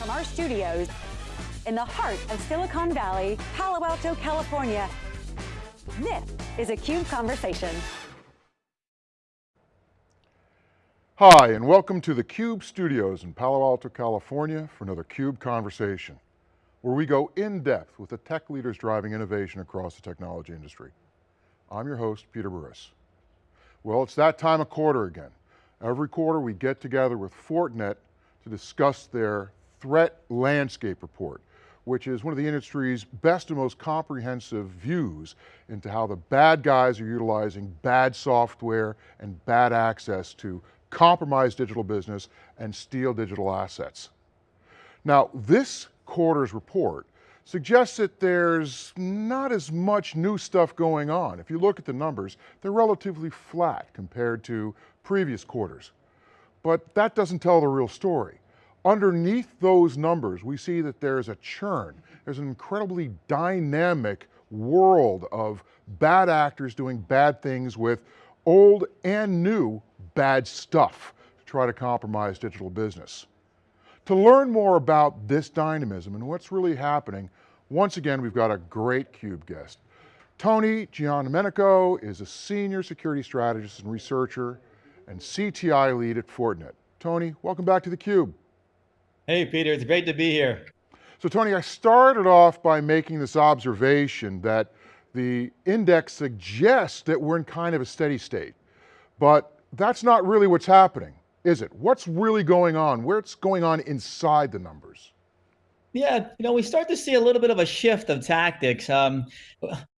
from our studios in the heart of Silicon Valley, Palo Alto, California. This is a CUBE Conversation. Hi, and welcome to the CUBE studios in Palo Alto, California for another CUBE Conversation, where we go in depth with the tech leaders driving innovation across the technology industry. I'm your host, Peter Burris. Well, it's that time of quarter again. Every quarter we get together with Fortinet to discuss their threat landscape report, which is one of the industry's best and most comprehensive views into how the bad guys are utilizing bad software and bad access to compromise digital business and steal digital assets. Now, this quarter's report suggests that there's not as much new stuff going on. If you look at the numbers, they're relatively flat compared to previous quarters. But that doesn't tell the real story. Underneath those numbers, we see that there's a churn. There's an incredibly dynamic world of bad actors doing bad things with old and new bad stuff to try to compromise digital business. To learn more about this dynamism and what's really happening, once again, we've got a great CUBE guest. Tony Giandomenico is a senior security strategist and researcher and CTI lead at Fortinet. Tony, welcome back to theCUBE. Hey Peter, it's great to be here. So Tony, I started off by making this observation that the index suggests that we're in kind of a steady state, but that's not really what's happening, is it? What's really going on? What's going on inside the numbers? Yeah, you know, we start to see a little bit of a shift of tactics. Um,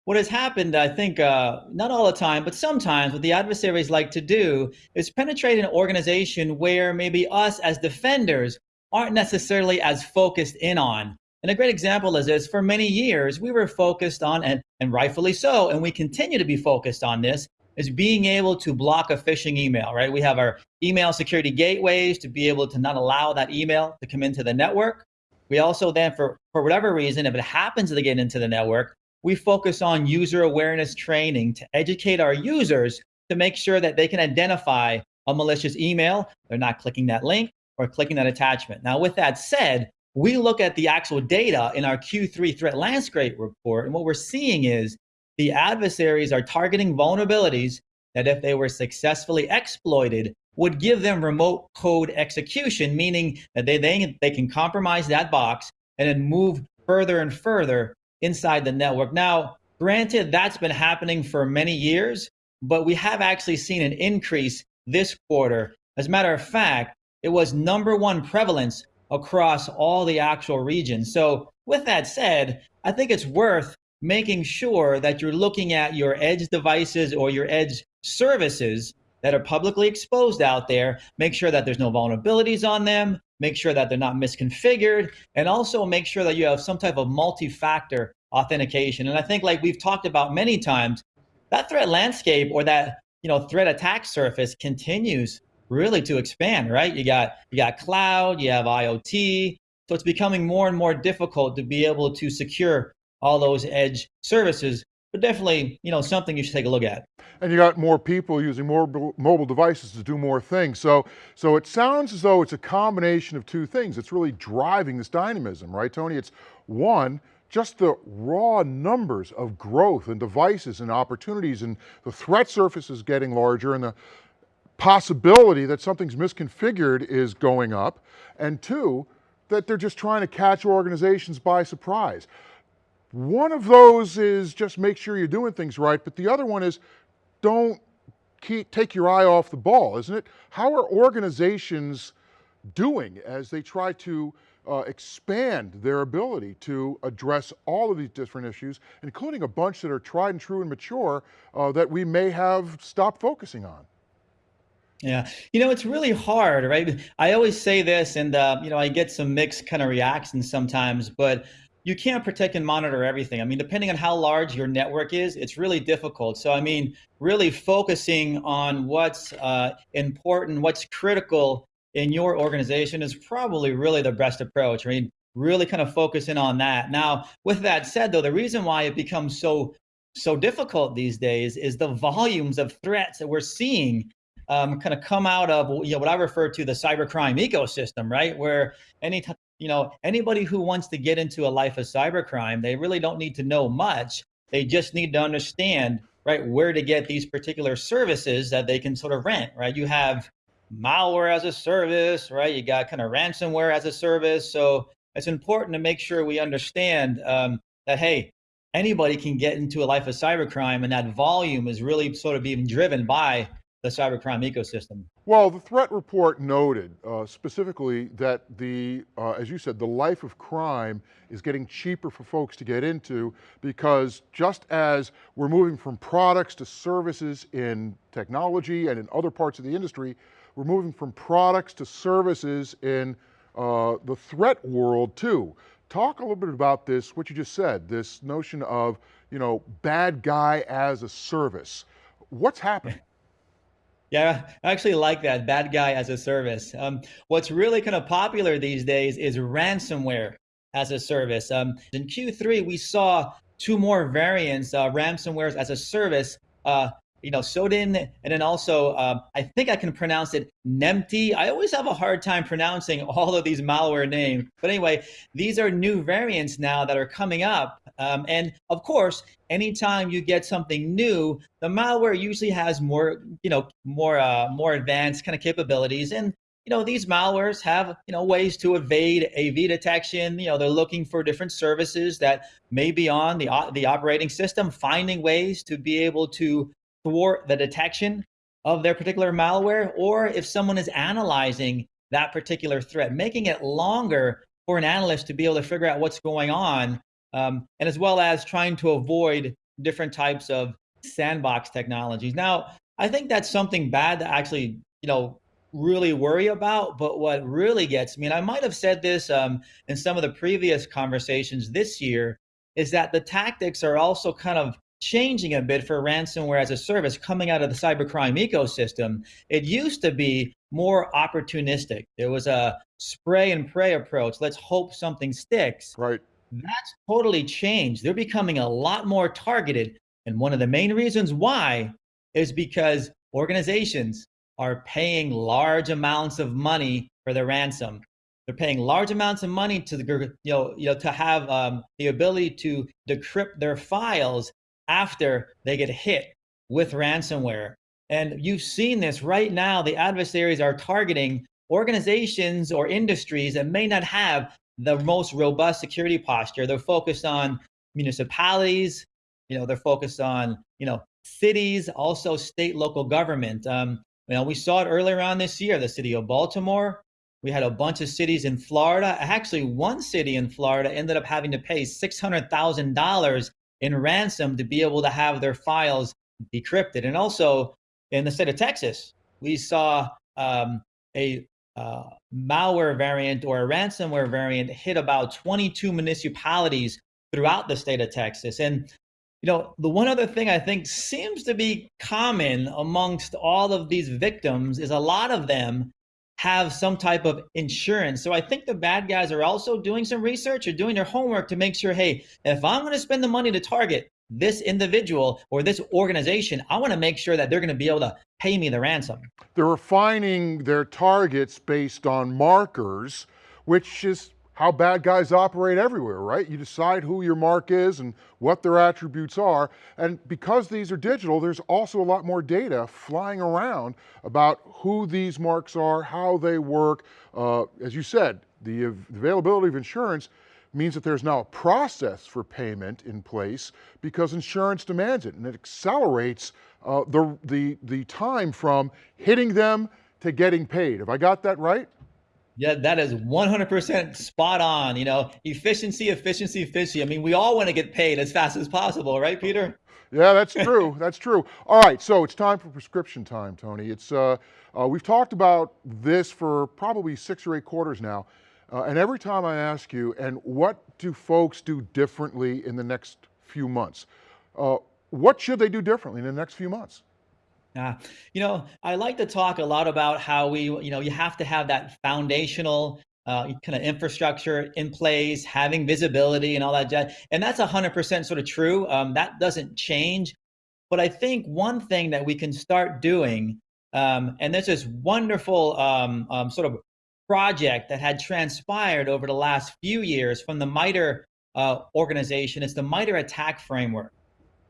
what has happened, I think, uh, not all the time, but sometimes what the adversaries like to do is penetrate an organization where maybe us as defenders aren't necessarily as focused in on. And a great example is this, for many years, we were focused on, and, and rightfully so, and we continue to be focused on this, is being able to block a phishing email, right? We have our email security gateways to be able to not allow that email to come into the network. We also then, for, for whatever reason, if it happens to get into the network, we focus on user awareness training to educate our users to make sure that they can identify a malicious email. They're not clicking that link or clicking that attachment. Now, with that said, we look at the actual data in our Q3 threat landscape report, and what we're seeing is the adversaries are targeting vulnerabilities that if they were successfully exploited, would give them remote code execution, meaning that they, they, they can compromise that box and then move further and further inside the network. Now, granted, that's been happening for many years, but we have actually seen an increase this quarter. As a matter of fact, it was number one prevalence across all the actual regions. So with that said, I think it's worth making sure that you're looking at your edge devices or your edge services that are publicly exposed out there, make sure that there's no vulnerabilities on them, make sure that they're not misconfigured, and also make sure that you have some type of multi-factor authentication. And I think like we've talked about many times, that threat landscape or that you know threat attack surface continues really to expand, right? You got you got cloud, you have IoT, so it's becoming more and more difficult to be able to secure all those edge services. But definitely, you know, something you should take a look at. And you got more people using more mobile devices to do more things. So, so it sounds as though it's a combination of two things. It's really driving this dynamism, right, Tony? It's one, just the raw numbers of growth and devices and opportunities and the threat surface is getting larger and the, possibility that something's misconfigured is going up, and two, that they're just trying to catch organizations by surprise. One of those is just make sure you're doing things right, but the other one is don't keep, take your eye off the ball, isn't it? How are organizations doing as they try to uh, expand their ability to address all of these different issues, including a bunch that are tried and true and mature uh, that we may have stopped focusing on? Yeah, you know, it's really hard, right? I always say this and, uh, you know, I get some mixed kind of reactions sometimes, but you can't protect and monitor everything. I mean, depending on how large your network is, it's really difficult. So, I mean, really focusing on what's uh, important, what's critical in your organization is probably really the best approach. I mean, really kind of focusing on that. Now, with that said, though, the reason why it becomes so so difficult these days is the volumes of threats that we're seeing um, kind of come out of you know what I refer to the cybercrime ecosystem, right? Where any you know, anybody who wants to get into a life of cybercrime, they really don't need to know much. They just need to understand, right, where to get these particular services that they can sort of rent, right? You have malware as a service, right? You got kind of ransomware as a service. So it's important to make sure we understand um, that, hey, anybody can get into a life of cybercrime and that volume is really sort of being driven by the cybercrime ecosystem. Well, the threat report noted uh, specifically that the, uh, as you said, the life of crime is getting cheaper for folks to get into because just as we're moving from products to services in technology and in other parts of the industry, we're moving from products to services in uh, the threat world too. Talk a little bit about this, what you just said, this notion of, you know, bad guy as a service. What's happening? Yeah, I actually like that, bad guy as a service. Um, what's really kind of popular these days is ransomware as a service. Um, in Q3, we saw two more variants, uh, ransomwares as a service, uh, you know, Sodin, and then also, um, I think I can pronounce it Nemty. I always have a hard time pronouncing all of these malware names. But anyway, these are new variants now that are coming up. Um, and of course, anytime you get something new, the malware usually has more, you know, more, uh, more advanced kind of capabilities. And you know, these malwares have, you know, ways to evade AV detection. You know, they're looking for different services that may be on the, the operating system, finding ways to be able to thwart the detection of their particular malware, or if someone is analyzing that particular threat, making it longer for an analyst to be able to figure out what's going on, um, and as well as trying to avoid different types of sandbox technologies. Now, I think that's something bad to actually, you know, really worry about. But what really gets me, and I might have said this um, in some of the previous conversations this year, is that the tactics are also kind of changing a bit for ransomware as a service coming out of the cybercrime ecosystem. It used to be more opportunistic. There was a spray and pray approach. Let's hope something sticks. Right. That's totally changed. They're becoming a lot more targeted. And one of the main reasons why is because organizations are paying large amounts of money for the ransom. They're paying large amounts of money to the, you know, you know, to have um, the ability to decrypt their files after they get hit with ransomware. And you've seen this right now. The adversaries are targeting organizations or industries that may not have the most robust security posture. They're focused on municipalities, you know, they're focused on, you know, cities, also state, local government. Um, you know, we saw it earlier on this year, the city of Baltimore. We had a bunch of cities in Florida. Actually, one city in Florida ended up having to pay $600,000 in ransom to be able to have their files decrypted. And also in the state of Texas, we saw um, a uh, malware variant or a ransomware variant hit about 22 municipalities throughout the state of Texas. And you know, the one other thing I think seems to be common amongst all of these victims is a lot of them have some type of insurance. So I think the bad guys are also doing some research or doing their homework to make sure, hey, if I'm going to spend the money to target this individual or this organization, I want to make sure that they're going to be able to pay me the ransom. They're refining their targets based on markers, which is how bad guys operate everywhere, right? You decide who your mark is and what their attributes are. And because these are digital, there's also a lot more data flying around about who these marks are, how they work. Uh, as you said, the availability of insurance means that there's now a process for payment in place because insurance demands it and it accelerates uh, the, the, the time from hitting them to getting paid. Have I got that right? Yeah, that is 100% spot on. You know, efficiency, efficiency, efficiency. I mean, we all want to get paid as fast as possible, right, Peter? Yeah, that's true. that's true. All right, so it's time for prescription time, Tony. It's uh, uh, we've talked about this for probably six or eight quarters now, uh, and every time I ask you, and what do folks do differently in the next few months? Uh, what should they do differently in the next few months? Uh, you know, I like to talk a lot about how we, you know, you have to have that foundational uh, kind of infrastructure in place, having visibility and all that. And that's 100% sort of true. Um, that doesn't change. But I think one thing that we can start doing, um, and there's this wonderful um, um, sort of project that had transpired over the last few years from the MITRE uh, organization. It's the MITRE ATT&CK framework.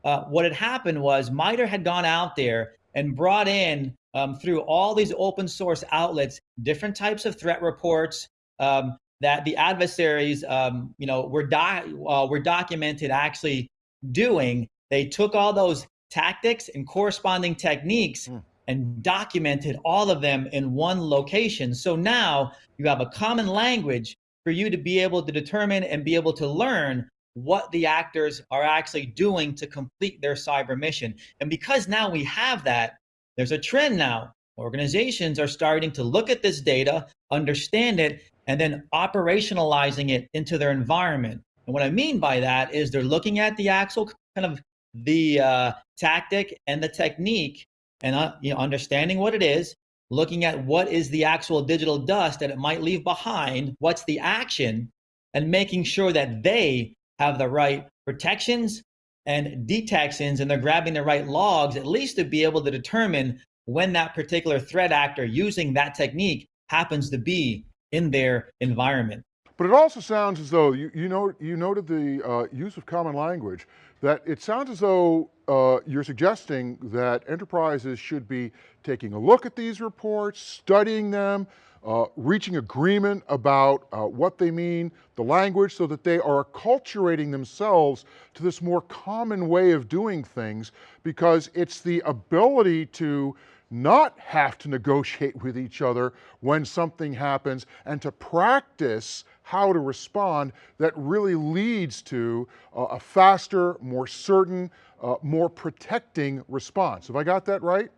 Uh, what had happened was MITRE had gone out there and brought in um, through all these open source outlets different types of threat reports um, that the adversaries, um, you know, were uh, were documented actually doing. They took all those tactics and corresponding techniques mm. and documented all of them in one location. So now you have a common language for you to be able to determine and be able to learn what the actors are actually doing to complete their cyber mission. And because now we have that, there's a trend now. Organizations are starting to look at this data, understand it, and then operationalizing it into their environment. And what I mean by that is they're looking at the actual kind of the uh, tactic and the technique and uh, you know understanding what it is looking at what is the actual digital dust that it might leave behind what's the action and making sure that they have the right protections and detections and they're grabbing the right logs at least to be able to determine when that particular threat actor using that technique happens to be in their environment. But it also sounds as though, you, you, know, you noted the uh, use of common language, that it sounds as though uh, you're suggesting that enterprises should be taking a look at these reports, studying them, uh, reaching agreement about uh, what they mean, the language, so that they are acculturating themselves to this more common way of doing things, because it's the ability to not have to negotiate with each other when something happens and to practice how to respond that really leads to uh, a faster, more certain, uh, more protecting response. Have I got that right?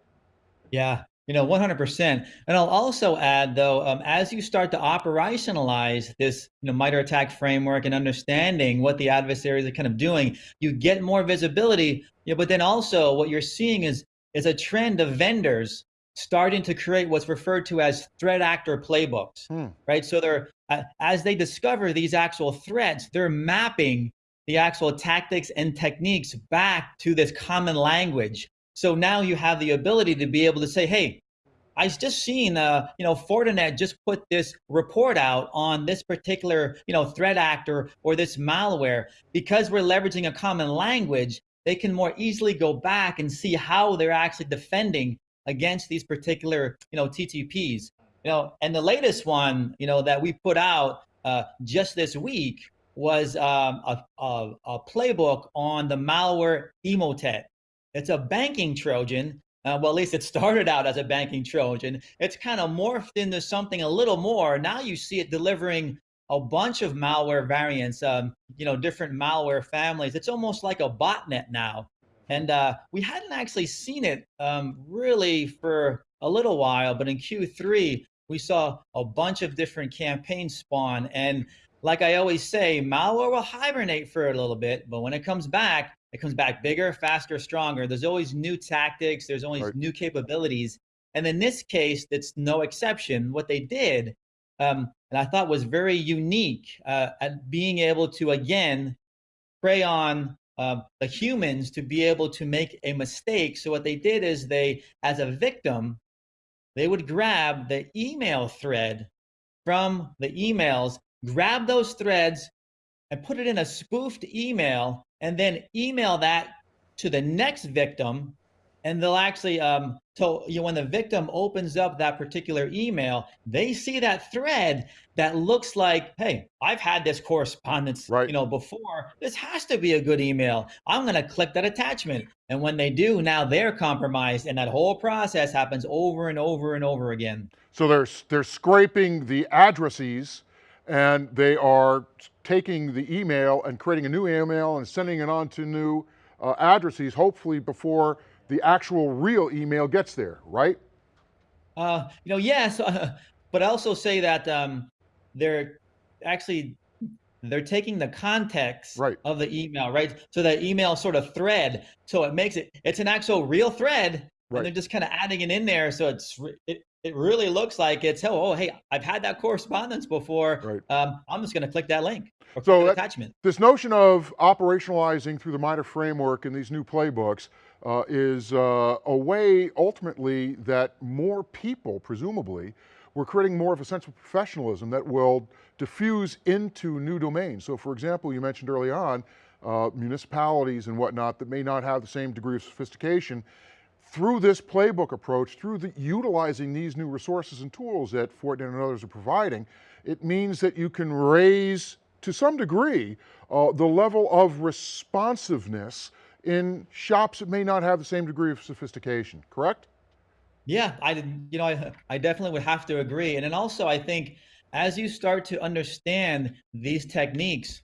Yeah, you know, 100%. And I'll also add though, um, as you start to operationalize this you know, MITRE ATT&CK framework and understanding what the adversaries are kind of doing, you get more visibility, you know, but then also what you're seeing is, is a trend of vendors starting to create what's referred to as threat actor playbooks, hmm. right? So they're uh, as they discover these actual threats, they're mapping the actual tactics and techniques back to this common language. So now you have the ability to be able to say, hey, I just seen, uh, you know, Fortinet just put this report out on this particular, you know, threat actor or this malware. Because we're leveraging a common language, they can more easily go back and see how they're actually defending against these particular, you know, TTPs. You know, and the latest one, you know, that we put out uh, just this week was um, a, a, a, playbook on the malware Emotet. It's a banking Trojan. Uh, well, at least it started out as a banking Trojan. It's kind of morphed into something a little more. Now you see it delivering a bunch of malware variants, um, you know, different malware families. It's almost like a botnet now. And uh, we hadn't actually seen it um, really for a little while, but in Q3, we saw a bunch of different campaigns spawn. And like I always say, malware will hibernate for a little bit, but when it comes back, it comes back bigger, faster, stronger. There's always new tactics, there's always right. new capabilities. And in this case, that's no exception. What they did, um, and I thought was very unique uh, at being able to, again, prey on uh, the humans to be able to make a mistake. So what they did is they, as a victim, they would grab the email thread from the emails, grab those threads and put it in a spoofed email and then email that to the next victim. And they'll actually um so you know, when the victim opens up that particular email they see that thread that looks like hey i've had this correspondence right. you know before. This has to be a good email. I'm going to click that attachment. And when they do now they're compromised and that whole process happens over and over and over again. So they're they're scraping the addresses and they are taking the email and creating a new email and sending it on to new uh, addresses hopefully before the actual real email gets there, right? Uh, you know, yes, uh, but I also say that um, they're actually they're taking the context right. of the email, right? So that email sort of thread, so it makes it it's an actual real thread, right. and they're just kind of adding it in there, so it's it, it really looks like it's oh, oh hey I've had that correspondence before. Right. Um, I'm just going to click that link. so that, attachment. This notion of operationalizing through the MITRE framework and these new playbooks uh, is uh, a way ultimately that more people, presumably, we're creating more of a sense of professionalism that will diffuse into new domains. So for example, you mentioned early on, uh, municipalities and whatnot that may not have the same degree of sophistication, through this playbook approach, through the, utilizing these new resources and tools that Fortinet and others are providing, it means that you can raise, to some degree, uh, the level of responsiveness in shops that may not have the same degree of sophistication, correct? Yeah, I you know I I definitely would have to agree. And then also I think as you start to understand these techniques,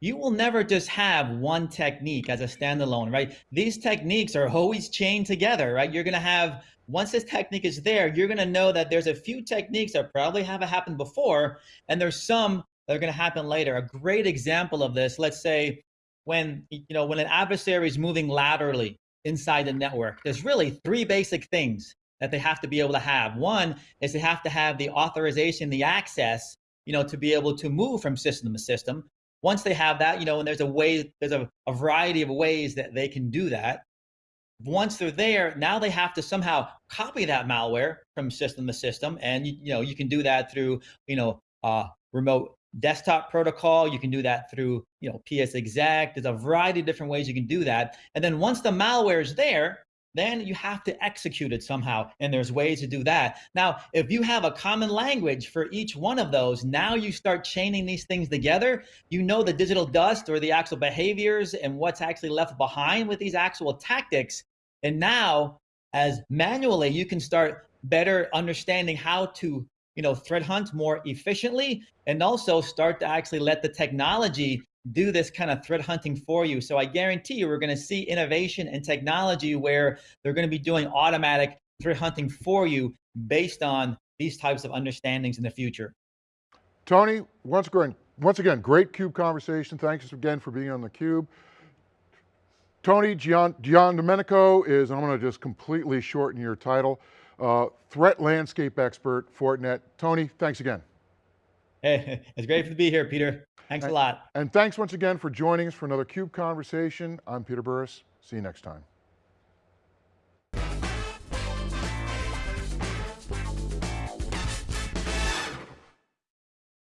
you will never just have one technique as a standalone, right? These techniques are always chained together, right? You're going to have once this technique is there, you're going to know that there's a few techniques that probably haven't happened before and there's some that are going to happen later. A great example of this, let's say when you know when an adversary is moving laterally inside the network, there's really three basic things that they have to be able to have. One is they have to have the authorization, the access, you know, to be able to move from system to system. Once they have that, you know, and there's a way, there's a, a variety of ways that they can do that. Once they're there, now they have to somehow copy that malware from system to system. And, you, you know, you can do that through, you know, uh, remote desktop protocol. You can do that through, you know, PsExec. There's a variety of different ways you can do that. And then once the malware is there, then you have to execute it somehow. And there's ways to do that. Now, if you have a common language for each one of those, now you start chaining these things together. You know the digital dust or the actual behaviors and what's actually left behind with these actual tactics. And now, as manually, you can start better understanding how to you know, threat hunt more efficiently and also start to actually let the technology do this kind of threat hunting for you. So I guarantee you we're going to see innovation and technology where they're going to be doing automatic threat hunting for you based on these types of understandings in the future. Tony, once again, once again, great CUBE conversation. Thanks again for being on the Cube. Tony Gian, Gian Domenico is, I'm going to just completely shorten your title, uh, threat landscape expert, Fortinet. Tony, thanks again. Hey, it's great to be here, Peter. Thanks and, a lot. And thanks once again for joining us for another CUBE conversation. I'm Peter Burris. See you next time.